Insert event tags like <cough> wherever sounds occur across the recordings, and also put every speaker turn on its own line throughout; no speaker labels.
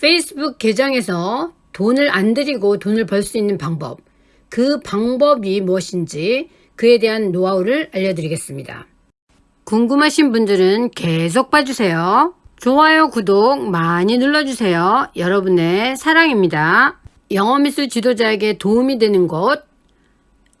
페이스북 계정에서 돈을 안 들이고 돈을 벌 수 있는 방법, 그 방법이 무엇인지 그에 대한 노하우를 알려드리겠습니다. 궁금하신 분들은 계속 봐주세요. 좋아요, 구독 많이 눌러주세요. 여러분의 사랑입니다. 영어미술 지도자에게 도움이 되는 곳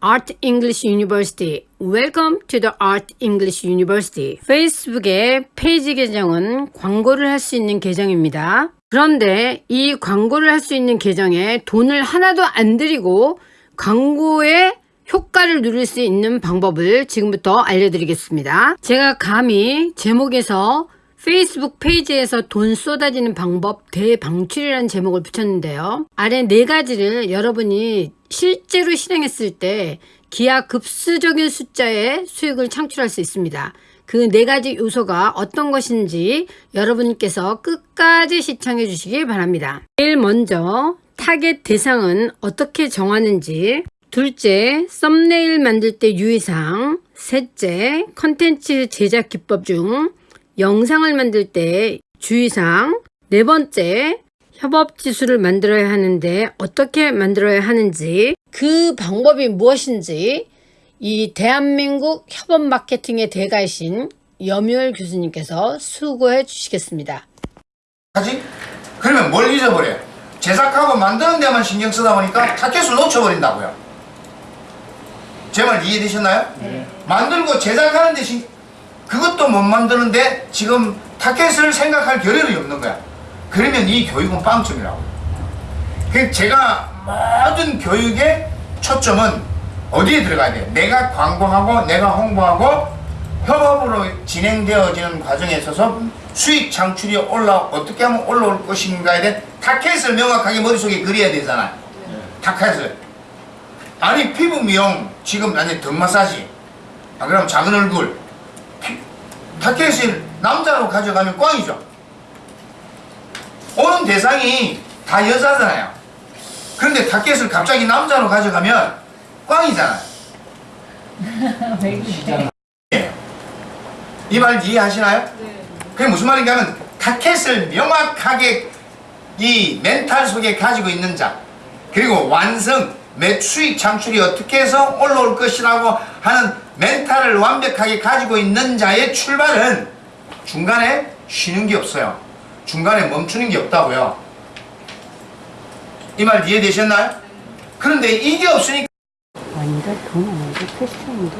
Art English University. Welcome to the Art English University. 페이스북의 페이지 계정은 광고를 할 수 있는 계정입니다. 그런데 이 광고를 할 수 있는 계정에 돈을 하나도 안 들이고 광고의 효과를 누릴 수 있는 방법을 지금부터 알려드리겠습니다. 제가 감히 제목에서 페이스북 페이지에서 돈 쏟아지는 방법 대방출이라는 제목을 붙였는데요. 아래 네 가지를 여러분이 실제로 실행했을 때 기하급수적인 숫자의 수익을 창출할 수 있습니다. 그 네 가지 요소가 어떤 것인지 여러분께서 끝까지 시청해 주시기 바랍니다. 제일 먼저 타겟 대상은 어떻게 정하는지 둘째, 썸네일 만들 때 유의사항 셋째, 컨텐츠 제작 기법 중 영상을 만들 때 주의사항 네 번째, 협업 지수를 만들어야 하는데 어떻게 만들어야 하는지 그 방법이 무엇인지 이 대한민국 협업 마케팅의 대가이신 염유열 교수님께서 수고해 주시겠습니다.
하지? 그러면 뭘 잊어버려? 제작하고 만드는 데만 신경 쓰다 보니까 타켓을 놓쳐버린다고요. 제 말 이해되셨나요? 네. 만들고 제작하는 데 신, 그것도 못 만드는데 지금 타켓을 생각할 겨를이 없는 거야. 그러면 이 교육은 빵점이라고. 그 제가 모든 교육의 초점은 어디에 들어가야 돼? 내가 광고하고 내가 홍보하고 협업으로 진행되어지는 과정에 있어서 수익 창출이 올라 어떻게 하면 올라올 것인가에 대한 타켓을 명확하게 머릿속에 그려야 되잖아. 타켓을. 아니 피부 미용 지금 아니 등 마사지. 아 그럼 작은 얼굴. 피, 타켓을 남자로 가져가면 꽝이죠. 오는 대상이 다 여자잖아요. 그런데 타켓을 갑자기 남자로 가져가면 꽝이잖아. <laughs> 이말 이해하시나요? 네. 그게 무슨 말인가 하면 타켓을 명확하게 이 멘탈 속에 가지고 있는 자 그리고 완성, 매 수익 창출이 어떻게 해서 올라올 것이라고 하는 멘탈을 완벽하게 가지고 있는 자의 출발은 중간에 쉬는 게 없어요. 중간에 멈추는 게 없다고요. 이 말 이해되셨나요? 그런데 이게 없으니까
아니다 돈 아니고 패션인데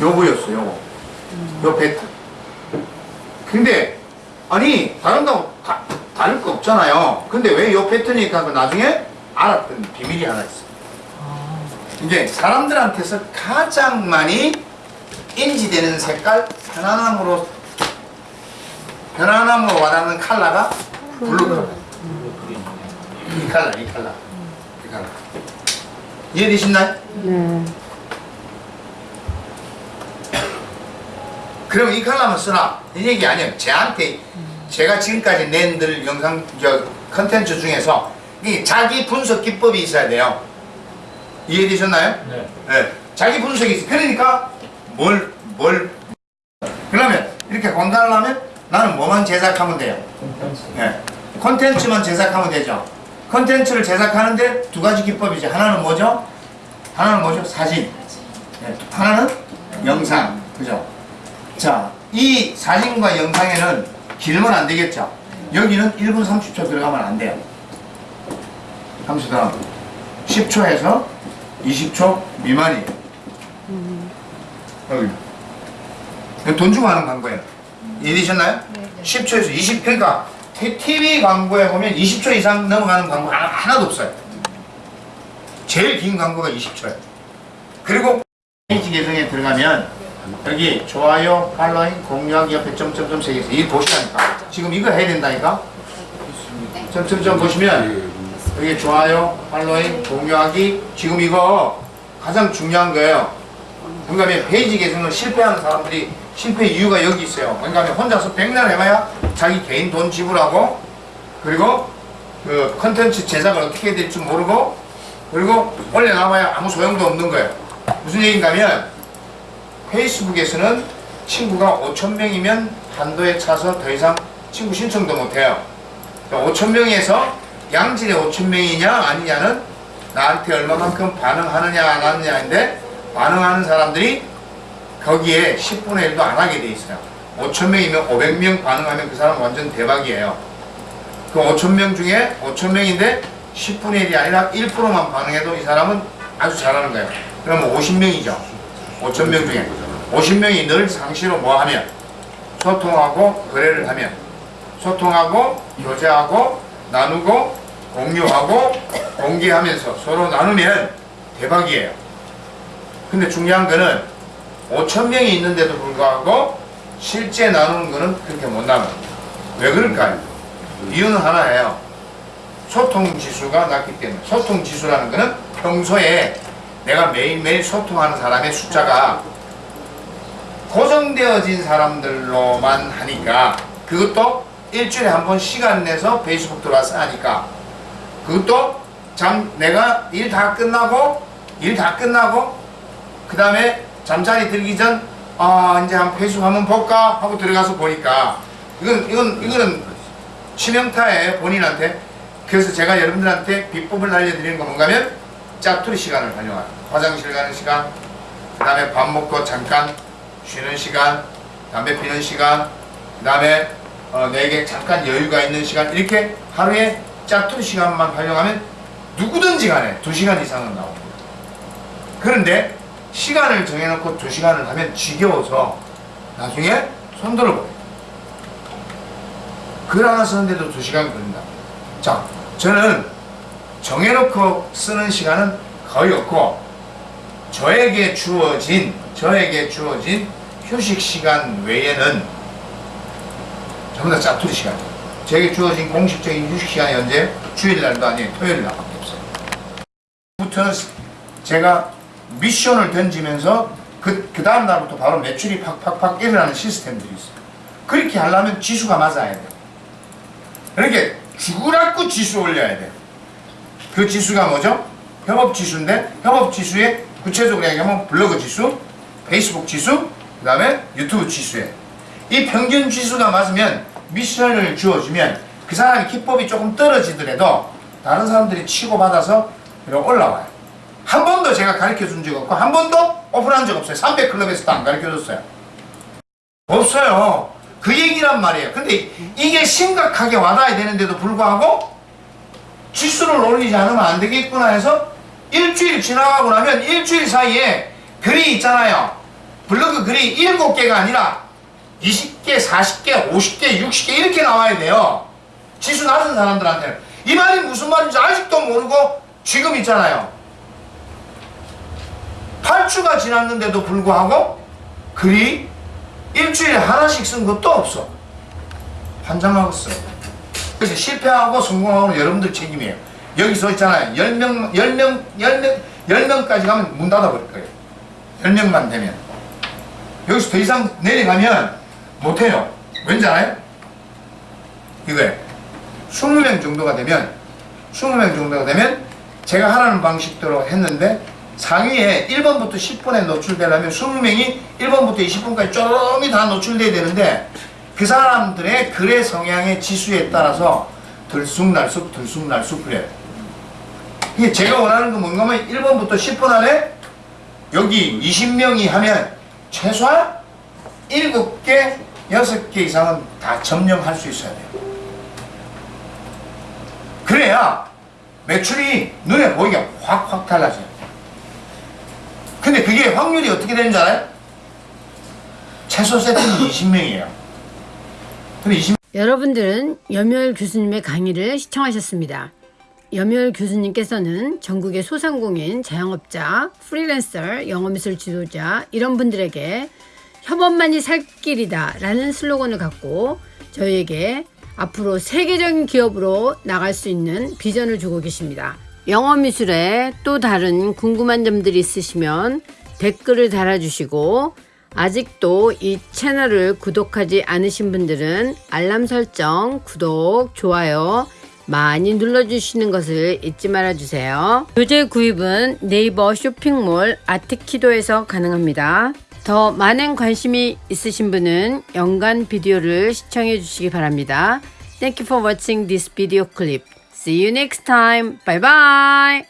요거였어 요거 요 배트 근데 아니 다른다고 다, 다를 거 없잖아요. 근데 왜 요 패턴이니까 그 나중에 알았던 비밀이 하나 있어. 이제 사람들한테서 가장 많이 인지되는 색깔 편안함으로 편안함으로 와닿는 컬러가 블루 컬러 이 컬러 이 컬러. 이 컬러. 이해되시나요?
네.
그럼 이 컬러만 쓰나? 이 얘기 아니에요. 제한테 제가 지금까지 낸들 영상 저 컨텐츠 중에서 이 자기 분석 기법이 있어야 돼요. 이해되셨나요?
네.
네. 자기 분석이 있어. 그러니까 뭘 뭘 그러면 이렇게 광고를 하면 나는 뭐만 제작하면 돼요. 네. 콘텐츠만 제작하면 되죠. 콘텐츠를 제작하는데 두 가지 기법이죠. 하나는 뭐죠? 하나는 뭐죠? 사진. 네. 하나는 영상. 그죠? 자, 이 사진과 영상에는 길면 안 되겠죠? 여기는 1분 30초 들어가면 안 돼요. 30초 들어가면 10초에서 20초 미만이에요. 여기. 이거 돈 주고 하는 광고예요. 이해되셨나요? 10초에서 20, 그러니까 TV 광고에 보면 20초 이상 넘어가는 광고 하나, 하나도 없어요. 제일 긴 광고가 20초예요. 그리고 페이지 계정에 들어가면 여기 좋아요, 팔로잉, 공유하기 옆에 점점점 세 개서 이 보시라니까. 지금 이거 해야 된다니까. 점점점 보시면 여기 좋아요, 팔로잉, 공유하기 지금 이거 가장 중요한 거예요. 그러니까 페이지 계정을 실패하는 사람들이 실패 이유가 여기 있어요. 그러니까 혼자서 백날 해봐야 자기 개인 돈 지불하고 그리고 그 컨텐츠 제작을 어떻게 해야 될지 모르고 그리고 올려놔봐야 아무 소용도 없는 거예요. 무슨 얘기인가면 페이스북에서는 친구가 5천명이면 한도에 차서 더 이상 친구 신청도 못해요. 5천 명에서 양질의 5천 명이냐 아니냐는 나한테 얼마만큼 반응하느냐 안 하느냐인데 반응하는 사람들이 거기에 10분의 1도 안 하게 돼 있어요. 5천 명이면 500명 반응하면 그 사람 완전 대박이에요. 그 5천 명 중에 5천 명인데 10분의 1이 아니라 1%만 반응해도 이 사람은 아주 잘하는 거예요. 그러면 50명이죠. 5천 명 중에 50명이 늘 상시로 뭐 하면 소통하고 거래를 하면 소통하고 교제하고 나누고 공유하고 공개하면서 서로 나누면 대박이에요. 근데 중요한 거는 5천 명이 있는데도 불구하고 실제 나누는 거는 그렇게 못 나눠. 왜 그럴까요? 이유는 하나예요. 소통 지수가 낮기 때문에. 소통 지수라는 거는 평소에 내가 매일매일 소통하는 사람의 숫자가 고정되어진 사람들로만 하니까 그것도 일주일에 한 번 시간 내서 페이스북 들어와서 하니까 그것도 잠 내가 일 다 끝나고 일 다 끝나고 그 다음에 잠자리 들기 전 아 이제 한 페이스북 한번 볼까 하고 들어가서 보니까 이건 이건 이거는 치명타예요 본인한테 그래서 제가 여러분들한테 비법을 알려드리는 건 뭔가면 짜투리 시간을 활용하는 화장실 가는 시간 그 다음에 밥 먹고 잠깐 쉬는 시간 담배 피는 시간 그 다음에 어, 내게 잠깐 여유가 있는 시간. 이렇게 하루에 짜투리 시간만 활용하면 누구든지 간에 2시간 이상은 나옵니다. 그런데 시간을 정해놓고 2시간을 하면 지겨워서 나중에 손 들어 버려요. 글 하나 쓰는데도 2시간 걸린다. 자 저는 정해놓고 쓰는 시간은 거의 없고 저에게 주어진 저에게 주어진 휴식 시간 외에는 전부 다 짜투리 시간. 저에게 주어진 공식적인 휴식 시간이 언제? 주일날도 아니에요. 토요일날밖에 없어요. 부터는 제가 미션을 던지면서 그, 그 다음 날부터 바로 매출이 팍팍팍 일어나는 시스템들이 있어요. 그렇게 하려면 지수가 맞아야 돼요. 그러니까 죽으라고 지수 올려야 돼요. 그 지수가 뭐죠? 협업 지수인데 협업 지수에 구체적으로 얘기하면 블로그 지수, 페이스북 지수, 그 다음에 유튜브 지수에 이 평균 지수가 맞으면 미션을 주어주면 그 사람이 기법이 조금 떨어지더라도 다른 사람들이 치고받아서 올라와요. 한 번도 제가 가르쳐 준 적 없고 한 번도 오픈한 적 없어요. 300클럽에서도 안 가르쳐 줬어요. 없어요. 그 얘기란 말이에요. 근데 이게 심각하게 와닿아야 되는데도 불구하고 지수를 올리지 않으면 안 되겠구나 해서 일주일 지나가고 나면 일주일 사이에 글이 있잖아요. 블로그 글이 7개가 아니라 20개, 40개, 50개, 60개 이렇게 나와야 돼요. 지수 낮은 사람들한테는. 이 말이 무슨 말인지 아직도 모르고 지금 있잖아요. 8주가 지났는데도 불구하고 글이 일주일에 하나씩 쓴 것도 없어. 환장하겠어요. 그래서 실패하고 성공하고는 여러분들 책임이에요. 여기서 있잖아요. 10명, 10명, 10명, 10명까지 가면 문 닫아버릴 거예요. 10명만 되면. 여기서 더 이상 내려가면 못해요. 왠지 알아요? 이거예요. 20명 정도가 되면, 20명 정도가 되면 제가 하라는 방식대로 했는데 상위에 1번부터 10번에 노출되려면 20명이 1번부터 20번까지 쪼름이 다 노출돼야 되는데 그 사람들의 글의 성향의 지수에 따라서 들쑥날쑥 들쑥날쑥 그래요. 이게 제가 원하는 건 뭔가 하면 1번부터 10번 안에 여기 20명이 하면 최소한 7개, 6개 이상은 다 점령할 수 있어야 돼요. 그래야 매출이 눈에 보이게 확확 달라져요. 근데 그게 확률이 어떻게 되는 줄 알아요? 최소 세트는 20명이에요. <coughs> 근데 20
여러분들은 염열 교수님의 강의를 시청하셨습니다. 염열 교수님께서는 전국의 소상공인, 자영업자, 프리랜서, 영어미술 지도자 이런 분들에게 협업만이 살 길이다 라는 슬로건을 갖고 저희에게 앞으로 세계적인 기업으로 나갈 수 있는 비전을 주고 계십니다. 영어 미술에 또 다른 궁금한 점들이 있으시면 댓글을 달아주시고 아직도 이 채널을 구독하지 않으신 분들은 알람 설정, 구독, 좋아요 많이 눌러주시는 것을 잊지 말아주세요. 교재 구입은 네이버 쇼핑몰 아트키도에서 가능합니다. 더 많은 관심이 있으신 분은 연간 비디오를 시청해 주시기 바랍니다. Thank you for watching this video clip. See you next time. Bye bye.